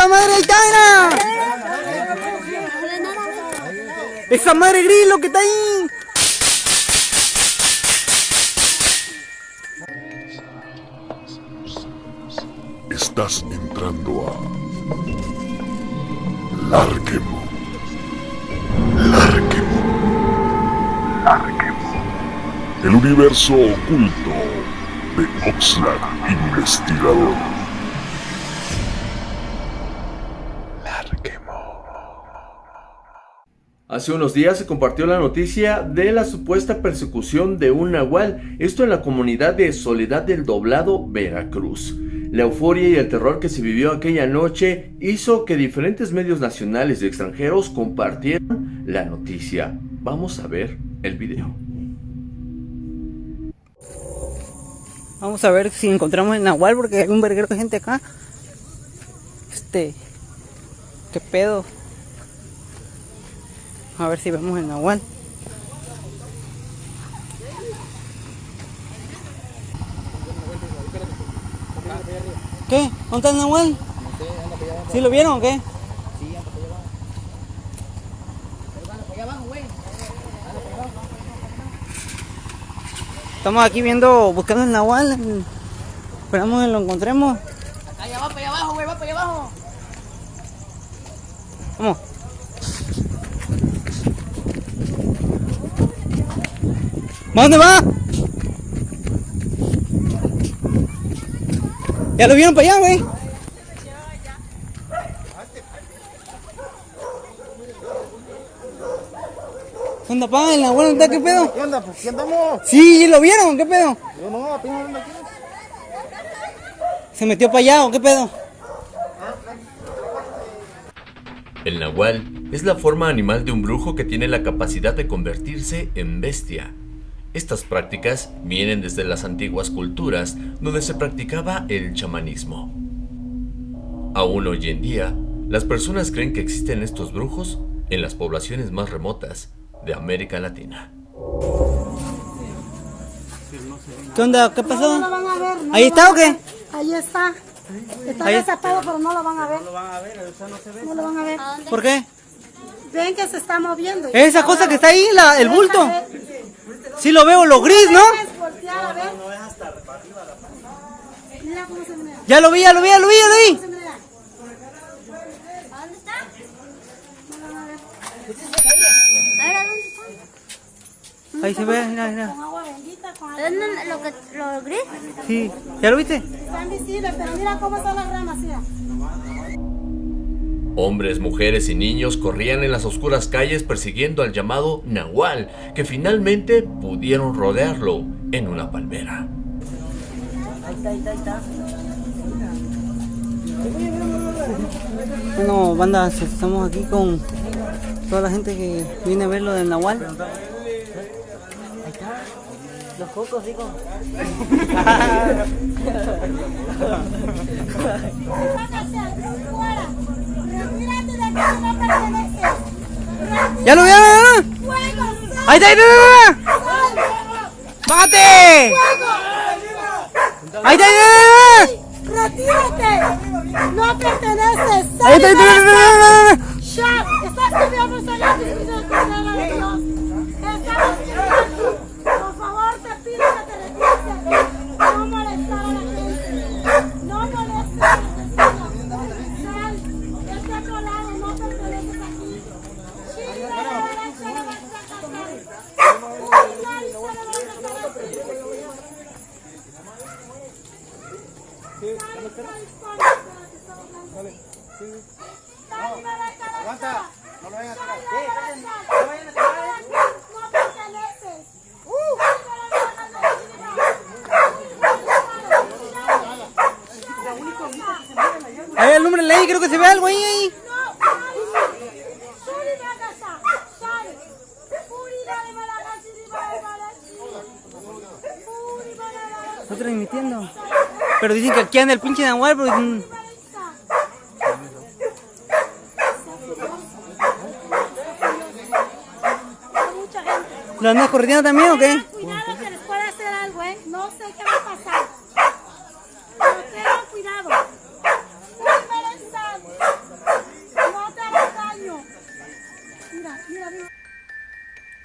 ¡Esa madre está, ¡Esa madre gris lo que está ahí! Estás entrando a Larquemo. Larquemo. Larquemo. El universo oculto de Oxlack Investigador. Hace unos días se compartió la noticia de la supuesta persecución de un nahual, esto en la comunidad de Soledad del Doblado, Veracruz. La euforia y el terror que se vivió aquella noche hizo que diferentes medios nacionales y extranjeros compartieran la noticia. Vamos a ver el video. Vamos a ver si encontramos el nahual porque hay un verguero de gente acá. Este... ¿Qué pedo? A ver si vemos el nahual. ¿Qué? ¿Dónde está el nahual? ¿Sí lo vieron o qué? Sí, anda para allá abajo. Güey. Estamos aquí viendo, buscando el nahual. Esperamos que lo encontremos. Acá allá va para allá abajo, güey, va para allá abajo. Vamos. ¿A dónde va? ¿Ya lo vieron para allá, güey? ¿Qué onda, pa? ¿En la buena qué pedo? ¿Qué onda? ¿Por qué andamos? Sí, ¿lo vieron? ¿Qué pedo? Yo no, apenas ando aquí. ¿Se metió para allá o qué pedo? El nahual es la forma animal de un brujo que tiene la capacidad de convertirse en bestia. Estas prácticas vienen desde las antiguas culturas donde se practicaba el chamanismo. Aún hoy en día, las personas creen que existen estos brujos en las poblaciones más remotas de América Latina. ¿Qué onda? ¿Qué pasó? No lo van a ver. no ¿Ahí está o qué? Ahí está. Está Ahí- desatado, pero no lo van a ver. No lo van a ver, o sea, no se ve. No lo van a ver. ¿Por qué? Ven que se está moviendo. Esa cosa que está ahí, la, el bulto. Es- Sí lo veo, lo gris, ¿no? Ya lo vi, ya lo vi, ya lo vi, ya lo vi. Ahí se ve, mira, mira. ¿Dónde lo, que, lo gris? Sí, ¿ya lo viste? Está invisible, pero mira cómo están las ramas, mira. Hombres, mujeres y niños corrían en las oscuras calles persiguiendo al llamado Nahual, que finalmente pudieron rodearlo en una palmera. Bueno, banda, estamos aquí con toda la gente que viene a ver lo del Nahual. Los cocos, digo. Fuera. Retírate de aquí, no perteneces. ¡Ya lo vieron! ¡Ahí está, ahí está! ¡Bájate! ¡Ahí está, ahí está! Retírate. No perteneces. ¡Ahí está, ahí está, ahí está! Shut. Estás estudiando soledad y Espíritu Cordero de Dios. Estamos estudiando. Por favor, te pido que te retires. No molestar a la gente. No molestes a los vecinos. Sal. Este otro lado no perteneces aquí. Chile, la verdad, se lo vas a casar. Uy, se lo vas a Lo vayan a tirar. No vayan a tirar. No perteneces. Ahí alúmbrale ahí, creo que se ve algo ahí, transmitiendo. Pero dicen que aquí anda el pinche Nahual, pero dicen... ¿Lo andas corriendo también o qué? Cuidado que les puede hacer algo, ¿eh? No sé qué va a pasar. Pero tengan cuidado. No te hagas daño. Mira, mira, mira.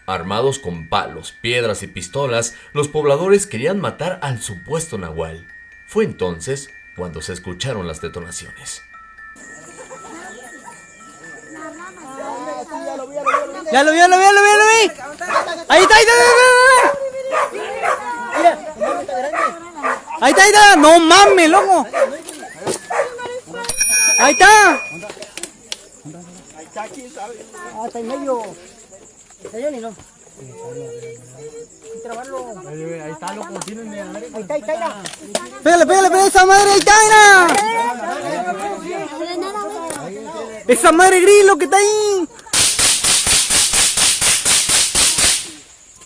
Armados con palos, piedras y pistolas, los pobladores querían matar al supuesto Nahual. Fue entonces cuando se escucharon las detonaciones. Ya lo vi, ya lo vi, ya lo vi, ya lo vi. Ahí está, ahí está, ahí está. Ahí está, ahí está. No mames, loco. Ahí está. Ah, está en medio. ¿Está yo ni no? Ahí Ahí está. Pégale, pégale, pégale esa madre, ahí. Esa madre gris, lo que está ahí.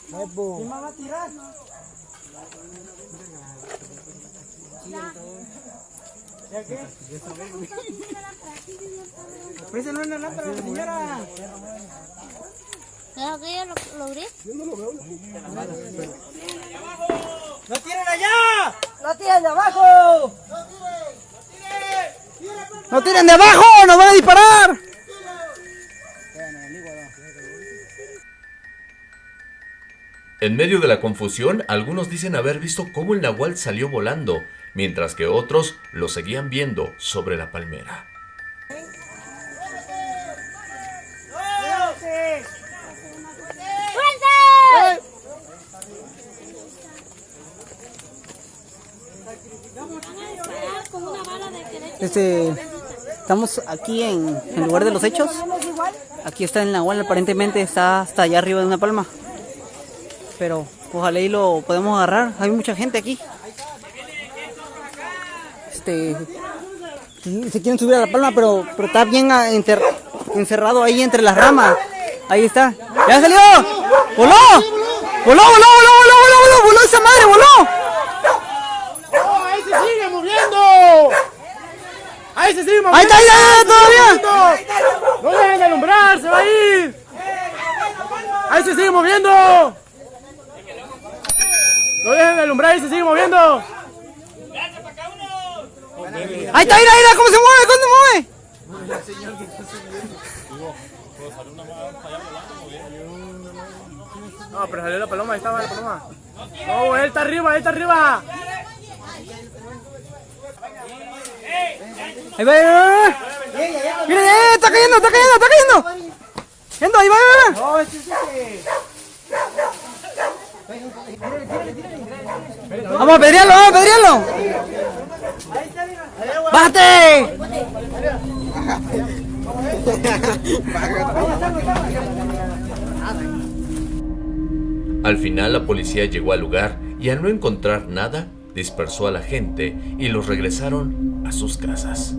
¿Quién más va a tirar? ¿Ya qué? Lámpara señora. ¿Sabes que yo lo logré? ¡No tiren allá! ¡No tiren de abajo! No tiren de abajo, nos van a disparar. En medio de la confusión, algunos dicen haber visto cómo el nahual salió volando, mientras que otros lo seguían viendo sobre la palmera. Este, estamos aquí en el lugar de los hechos. Aquí está el Nahual, aparentemente está hasta allá arriba de una palma. Pero ojalá y lo podemos agarrar. Hay mucha gente aquí. Este, se quieren subir a la palma, pero, pero está bien ah, encerrado ahí entre las ramas. Ahí está. ¡Ya salió! ¡Voló! ¡Voló, voló, voló, voló, voló, voló! ¡Voló madre, voló! ¡Oh, ahí se sigue moviendo! ¡Ahí se sigue moviendo! ¡Ahí está, ahí está, todavía! ¡No dejen de alumbrar! ¡Se va a ir! ¡Ahí se sigue moviendo! ¡No dejen de alumbrar! ¡Ahí se sigue moviendo! Ahí está, mira, mira, cómo se mueve, cómo se mueve. No, pero salió la paloma, ahí estaba la paloma. No, él está arriba, él está arriba. Ahí va, ahí va, ahí va. Mira, eh, está cayendo, está cayendo, está cayendo. Yendo, ahí va, ahí va. No, este es este. Vamos a apedrearlo, vamos a apedrearlo. ¡Bájate! Al final la policía llegó al lugar y al no encontrar nada, dispersó a la gente y los regresaron a sus casas.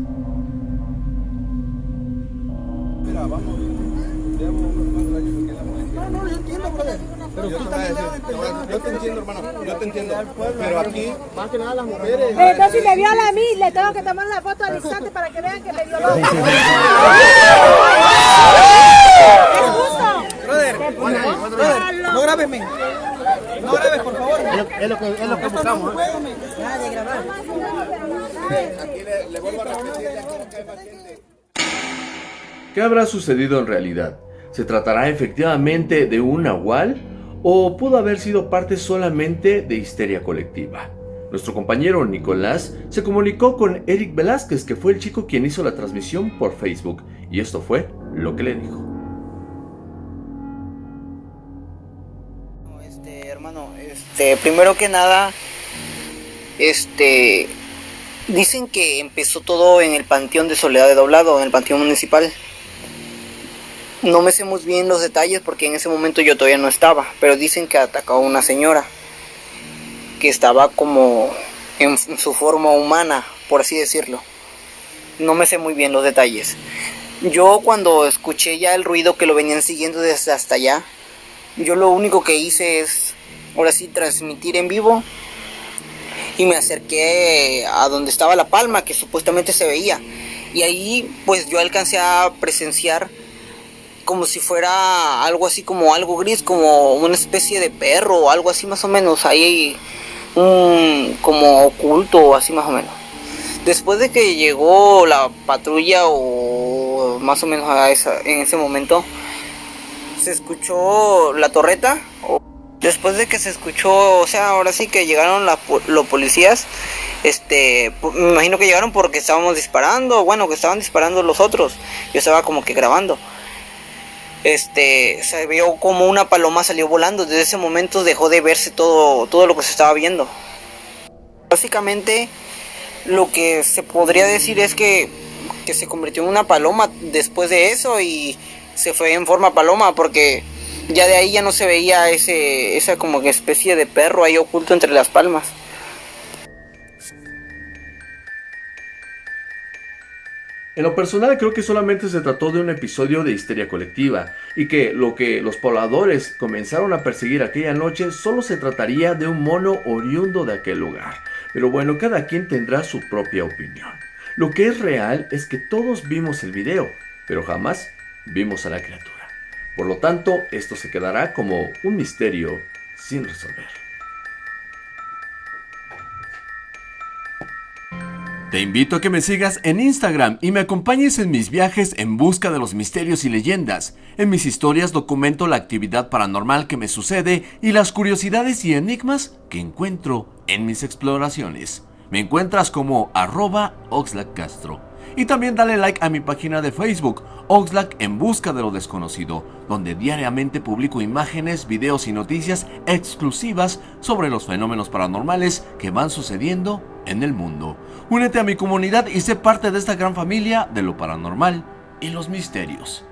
Yo te entiendo, hermano, yo te entiendo. Pero aquí, Más que nada las mujeres. Entonces, si me viola a mí, le tengo que tomar la foto al instante para que vean que me violó. ¿Es justo? No grabes, men. No grabes, por favor. Es lo que, es lo que buscamos. ¿eh? ¿Qué habrá sucedido en realidad? ¿Se tratará efectivamente de un nahual o pudo haber sido parte solamente de histeria colectiva? Nuestro compañero Nicolás se comunicó con Eric Velázquez, que fue el chico quien hizo la transmisión por Facebook, y esto fue lo que le dijo. Este, hermano, este, primero que nada, este, dicen que empezó todo en el Panteón de Soledad de Doblado, en el Panteón Municipal. No me sé muy bien los detalles porque en ese momento yo todavía no estaba, pero dicen que atacó a una señora que estaba como en su forma humana, por así decirlo. No me sé muy bien los detalles. Yo cuando escuché ya el ruido que lo venían siguiendo desde hasta allá, yo lo único que hice es, ahora sí, transmitir en vivo. Y me acerqué a donde estaba la palma, que supuestamente se veía. Y ahí, pues yo alcancé a presenciar como si fuera algo así como algo gris, como una especie de perro o algo así más o menos. Ahí un como oculto, así más o menos. Después de que llegó la patrulla o más o menos a en ese momento, se escuchó la torreta. Después de que se escuchó, o sea, ahora sí que llegaron los policías, este, me imagino que llegaron porque estábamos disparando, bueno, que estaban disparando los otros. Yo estaba como que grabando. Este, se vio como una paloma salió volando. Desde ese momento dejó de verse todo, todo lo que se estaba viendo. Básicamente, lo que se podría decir es que, que se convirtió en una paloma después de eso y se fue en forma paloma porque ya de ahí ya no se veía ese, esa como especie de perro ahí oculto entre las palmas. En lo personal creo que solamente se trató de un episodio de histeria colectiva y que lo que los pobladores comenzaron a perseguir aquella noche solo se trataría de un mono oriundo de aquel lugar. Pero bueno, cada quien tendrá su propia opinión. Lo que es real es que todos vimos el video, pero jamás vimos a la criatura. Por lo tanto, esto se quedará como un misterio sin resolver. Te invito a que me sigas en Instagram y me acompañes en mis viajes en busca de los misterios y leyendas. En mis historias documento la actividad paranormal que me sucede y las curiosidades y enigmas que encuentro en mis exploraciones. Me encuentras como arroba Castro. Y también dale like a mi página de Facebook, Oxlack en busca de lo desconocido, donde diariamente publico imágenes, videos y noticias exclusivas sobre los fenómenos paranormales que van sucediendo en el mundo. Únete a mi comunidad y sé parte de esta gran familia de lo paranormal y los misterios.